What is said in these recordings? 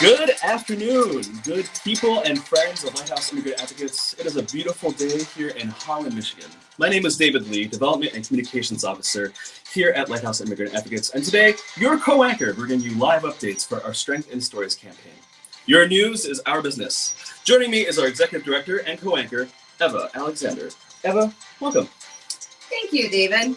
Good afternoon, good people and friends of Lighthouse Immigrant Advocates. It is a beautiful day here in Holland, Michigan. My name is David Lee, Development and Communications Officer here at Lighthouse Immigrant Advocates. And today, your co-anchor, bringing you live updates for our Strength in Stories campaign. Your news is our business. Joining me is our Executive Director and co-anchor, Eva Alexander. Eva, welcome. Thank you, David.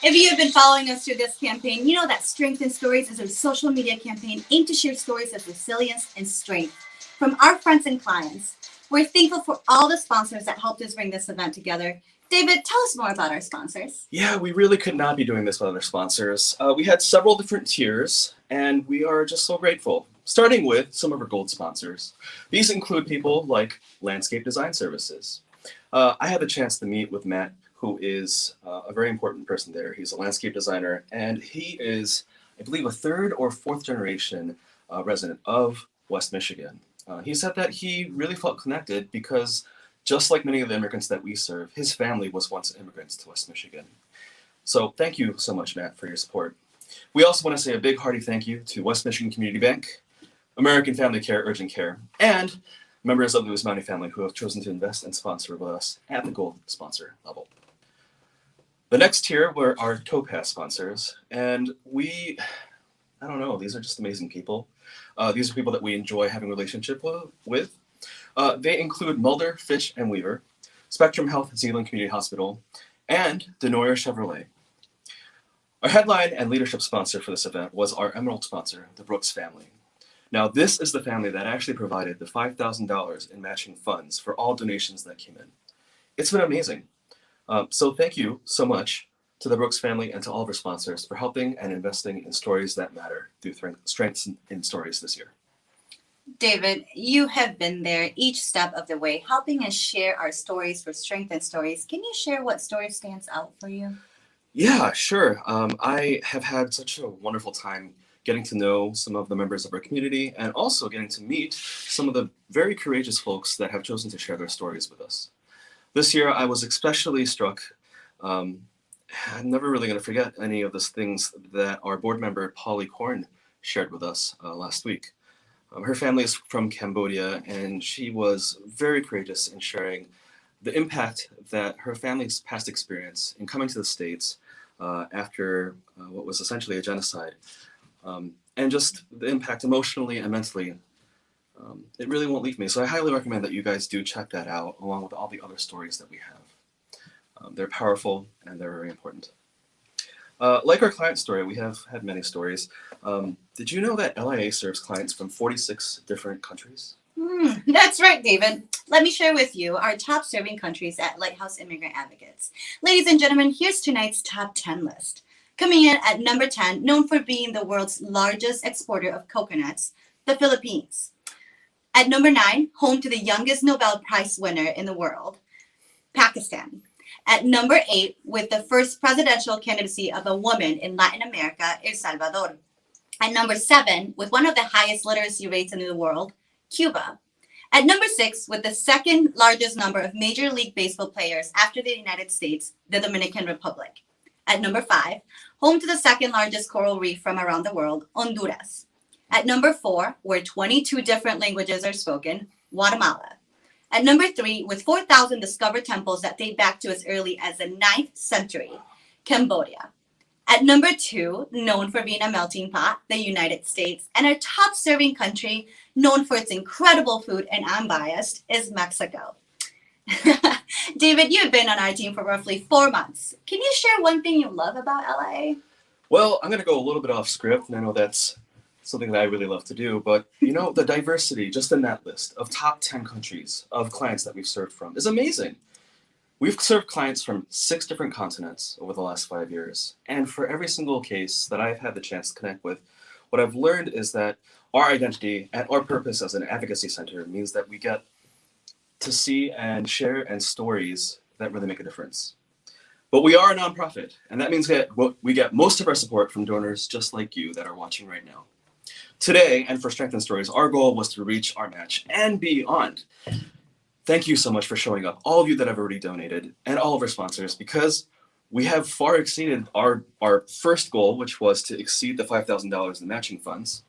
If you have been following us through this campaign, you know that Strength in Stories is a social media campaign aimed to share stories of resilience and strength from our friends and clients. We're thankful for all the sponsors that helped us bring this event together. David, tell us more about our sponsors. Yeah, we really could not be doing this without our sponsors. Uh, we had several different tiers, and we are just so grateful. Starting with some of our gold sponsors. These include people like Landscape Design Services. Uh, I had the chance to meet with Matt who is uh, a very important person there. He's a landscape designer, and he is, I believe, a third or fourth generation uh, resident of West Michigan. Uh, he said that he really felt connected because just like many of the immigrants that we serve, his family was once immigrants to West Michigan. So thank you so much, Matt, for your support. We also want to say a big hearty thank you to West Michigan Community Bank, American Family Care Urgent Care, and members of the Wismani family who have chosen to invest and sponsor with us at the gold sponsor level. The next tier were our Topaz sponsors, and we, I don't know, these are just amazing people. Uh, these are people that we enjoy having relationship with. Uh, they include Mulder, Fish, and Weaver, Spectrum Health Zeeland Community Hospital, and DeNooyer Chevrolet. Our headline and leadership sponsor for this event was our Emerald sponsor, the Brooks family. Now, this is the family that actually provided the $5,000 in matching funds for all donations that came in. It's been amazing. Um, so thank you so much to the Brooks family and to all of our sponsors for helping and investing in stories that matter through Strengths in Stories this year. David, you have been there each step of the way, helping us share our stories for Strength in Stories. Can you share what story stands out for you? Yeah, sure. Um, I have had such a wonderful time getting to know some of the members of our community and also getting to meet some of the very courageous folks that have chosen to share their stories with us. This year, I was especially struck. Um, I'm never really going to forget any of the things that our board member, Polly Korn, shared with us uh, last week. Um, her family is from Cambodia, and she was very courageous in sharing the impact that her family's past experience in coming to the States uh, after uh, what was essentially a genocide, um, and just the impact emotionally and mentally um, it really won't leave me. So I highly recommend that you guys do check that out along with all the other stories that we have. Um, they're powerful and they're very important. Uh, like our client story, we have had many stories. Um, did you know that LIA serves clients from 46 different countries? Mm, that's right, David. Let me share with you our top serving countries at Lighthouse Immigrant Advocates. Ladies and gentlemen, here's tonight's top 10 list. Coming in at number 10, known for being the world's largest exporter of coconuts, the Philippines. At number nine, home to the youngest Nobel Prize winner in the world, Pakistan. At number eight, with the first presidential candidacy of a woman in Latin America, El Salvador. At number seven, with one of the highest literacy rates in the world, Cuba. At number six, with the second largest number of Major League Baseball players after the United States, the Dominican Republic. At number five, home to the second largest coral reef from around the world, Honduras. At number four, where 22 different languages are spoken, Guatemala. At number three, with 4,000 discovered temples that date back to as early as the 9th century, Cambodia. At number two, known for being a melting pot, the United States. And our top serving country, known for its incredible food and unbiased, is Mexico. David, you've been on our team for roughly four months. Can you share one thing you love about LA? Well, I'm going to go a little bit off script, and I know that's something that I really love to do. But you know, the diversity just in that list of top 10 countries of clients that we've served from is amazing. We've served clients from six different continents over the last five years. And for every single case that I've had the chance to connect with, what I've learned is that our identity and our purpose as an advocacy center means that we get to see and share and stories that really make a difference. But we are a nonprofit, and that means that we get most of our support from donors just like you that are watching right now. Today, and for Strength and Stories, our goal was to reach our match and beyond. Thank you so much for showing up, all of you that have already donated, and all of our sponsors, because we have far exceeded our, our first goal, which was to exceed the $5,000 in matching funds.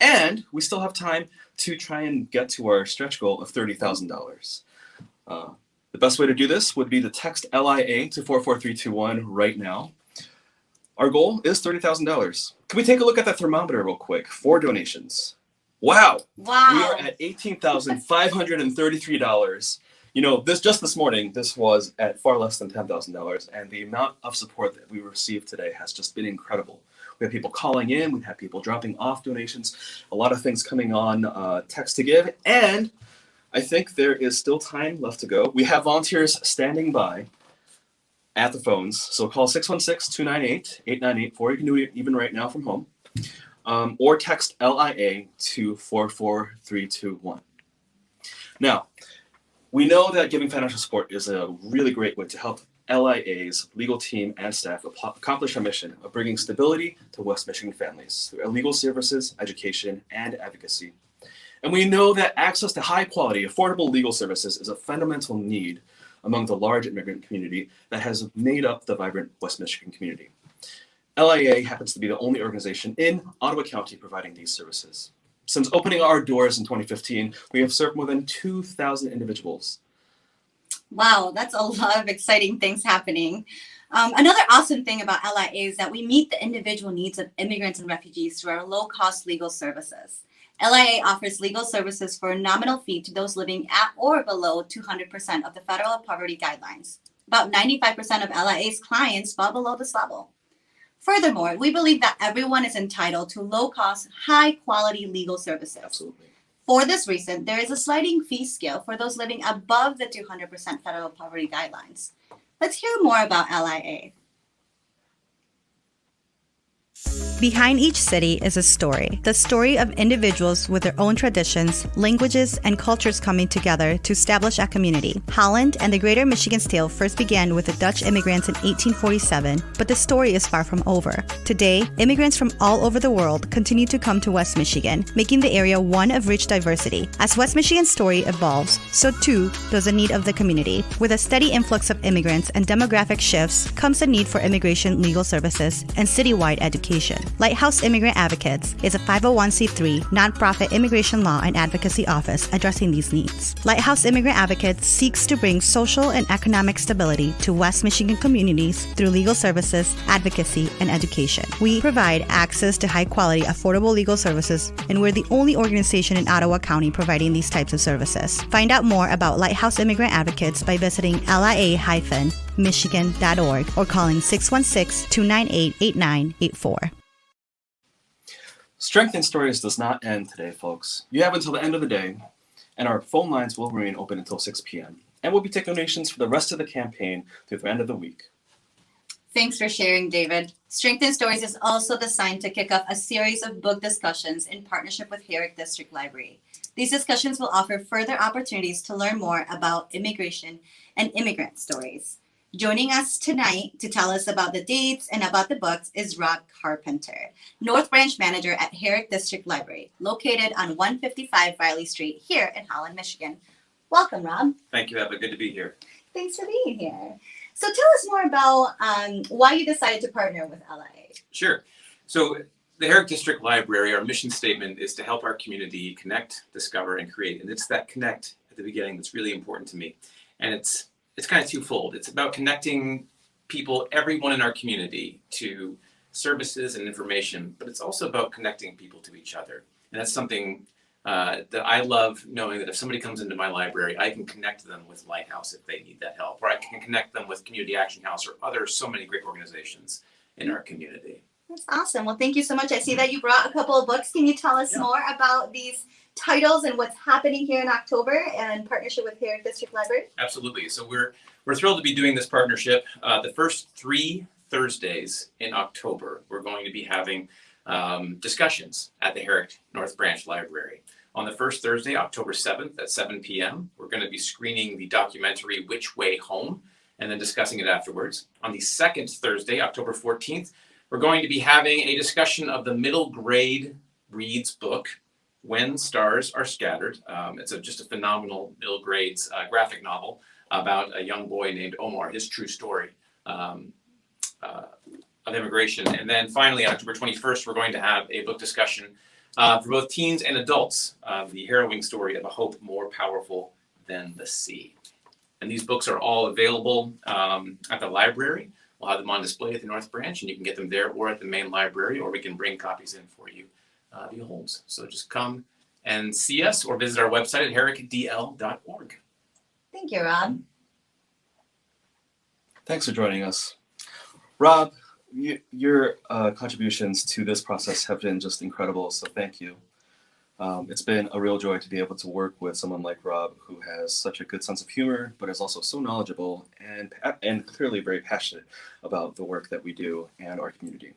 And we still have time to try and get to our stretch goal of $30,000. Uh, the best way to do this would be to text LIA to 44321 right now. Our goal is $30,000. Can we take a look at that thermometer real quick for donations? Wow, Wow. we are at $18,533. You know, this just this morning, this was at far less than $10,000, and the amount of support that we received today has just been incredible. We have people calling in, we have people dropping off donations, a lot of things coming on uh, text to give, and I think there is still time left to go. We have volunteers standing by at the phones, so call 616 298 8984. You can do it even right now from home um, or text LIA to 44321. Now, we know that giving financial support is a really great way to help LIA's legal team and staff accomplish our mission of bringing stability to West Michigan families through legal services, education, and advocacy. And we know that access to high quality, affordable legal services is a fundamental need among the large immigrant community that has made up the vibrant West Michigan community. LIA happens to be the only organization in Ottawa County providing these services. Since opening our doors in 2015, we have served more than 2,000 individuals. Wow, that's a lot of exciting things happening. Um, another awesome thing about LIA is that we meet the individual needs of immigrants and refugees through our low cost legal services. LIA offers legal services for a nominal fee to those living at or below 200% of the federal poverty guidelines. About 95% of LIA's clients fall below this level. Furthermore, we believe that everyone is entitled to low cost, high quality legal services. Absolutely. For this reason, there is a sliding fee scale for those living above the 200% federal poverty guidelines. Let's hear more about LIA. Behind each city is a story. The story of individuals with their own traditions, languages, and cultures coming together to establish a community. Holland and the Greater Michigan's tale first began with the Dutch immigrants in 1847, but the story is far from over. Today, immigrants from all over the world continue to come to West Michigan, making the area one of rich diversity. As West Michigan's story evolves, so too does the need of the community. With a steady influx of immigrants and demographic shifts comes a need for immigration legal services and citywide education. Lighthouse Immigrant Advocates is a 501c3 nonprofit immigration law and advocacy office addressing these needs. Lighthouse Immigrant Advocates seeks to bring social and economic stability to West Michigan communities through legal services, advocacy, and education. We provide access to high quality, affordable legal services, and we're the only organization in Ottawa County providing these types of services. Find out more about Lighthouse Immigrant Advocates by visiting lia-michigan.org or calling 616 298 8984. Strength in Stories does not end today, folks. You have until the end of the day, and our phone lines will remain open until 6 p.m. And we'll be taking donations for the rest of the campaign through the end of the week. Thanks for sharing, David. Strength in Stories is also designed to kick off a series of book discussions in partnership with Herrick District Library. These discussions will offer further opportunities to learn more about immigration and immigrant stories. Joining us tonight to tell us about the dates and about the books is Rob Carpenter, North Branch Manager at Herrick District Library, located on 155 Riley Street here in Holland, Michigan. Welcome, Rob. Thank you, Eva. Good to be here. Thanks for being here. So tell us more about um, why you decided to partner with LIA. Sure. So, the Herrick District Library, our mission statement is to help our community connect, discover, and create. And it's that connect at the beginning that's really important to me. And it's it's kind of twofold. It's about connecting people, everyone in our community, to services and information, but it's also about connecting people to each other. And that's something uh, that I love knowing that if somebody comes into my library, I can connect them with Lighthouse if they need that help, or I can connect them with Community Action House or other so many great organizations in our community. That's awesome. Well, thank you so much. I see that you brought a couple of books. Can you tell us Yeah. more about these titles and what's happening here in October and partnership with Herrick District Library? Absolutely. So we're we're thrilled to be doing this partnership. Uh, the first three Thursdays in October, we're going to be having um, discussions at the Herrick North Branch Library. On the first Thursday, October 7th at 7 p.m., we're going to be screening the documentary Which Way Home and then discussing it afterwards. On the second Thursday, October 14th, we're going to be having a discussion of the middle grade reads book, When Stars Are Scattered. Um, it's a, just a phenomenal Bill grades uh, graphic novel about a young boy named Omar, his true story um, uh, of immigration. And then finally, on October 21st, we're going to have a book discussion uh, for both teens and adults. The harrowing story of a hope more powerful than the sea. And these books are all available um, at the library. We'll have them on display at the North Branch, and you can get them there or at the main library, or we can bring copies in for you uh, via Holmes. So just come and see us or visit our website at herrickdl.org. Thank you, Rob. Thanks for joining us. Rob, y- your uh, contributions to this process have been just incredible, so thank you. Um, it's been a real joy to be able to work with someone like Rob who has such a good sense of humor, but is also so knowledgeable and, and clearly very passionate about the work that we do and our community.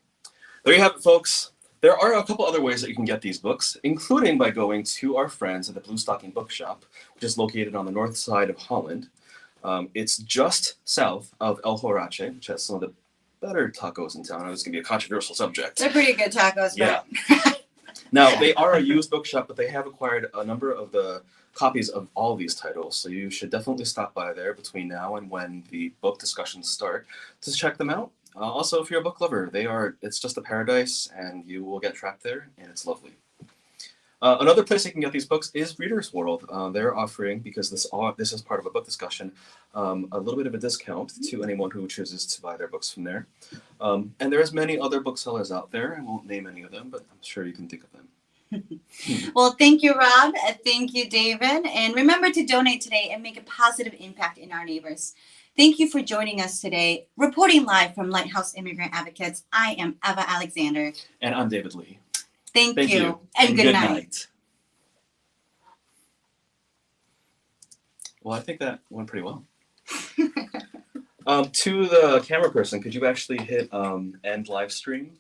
There you have it, folks. There are a couple other ways that you can get these books, including by going to our friends at the Blue Stocking Bookshop, which is located on the north side of Holland. Um, it's just south of El Horache, which has some of the better tacos in town. I know it's gonna be a controversial subject. They're pretty good tacos, Yeah. Now they are a used bookshop, but they have acquired a number of the copies of all these titles. So you should definitely stop by there between now and when the book discussions start to check them out. Uh, also, if you're a book lover, they are it's just a paradise, and you will get trapped there, and it's lovely. Uh, another place you can get these books is Reader's World. Uh, they're offering because this this is part of a book discussion, um, a little bit of a discount to anyone who chooses to buy their books from there. Um, and there's many other booksellers out there. I won't name any of them, but I'm sure you can think of them. well, thank you, Rob. Thank you, David. And remember to donate today and make a positive impact in our neighbors. Thank you for joining us today. Reporting live from Lighthouse Immigrant Advocates, I am Eva Alexander. And I'm David Lee. Thank, Thank you, you. and, good, night. Well, I think that went pretty well. um, to the camera person, could you actually hit um, end live stream?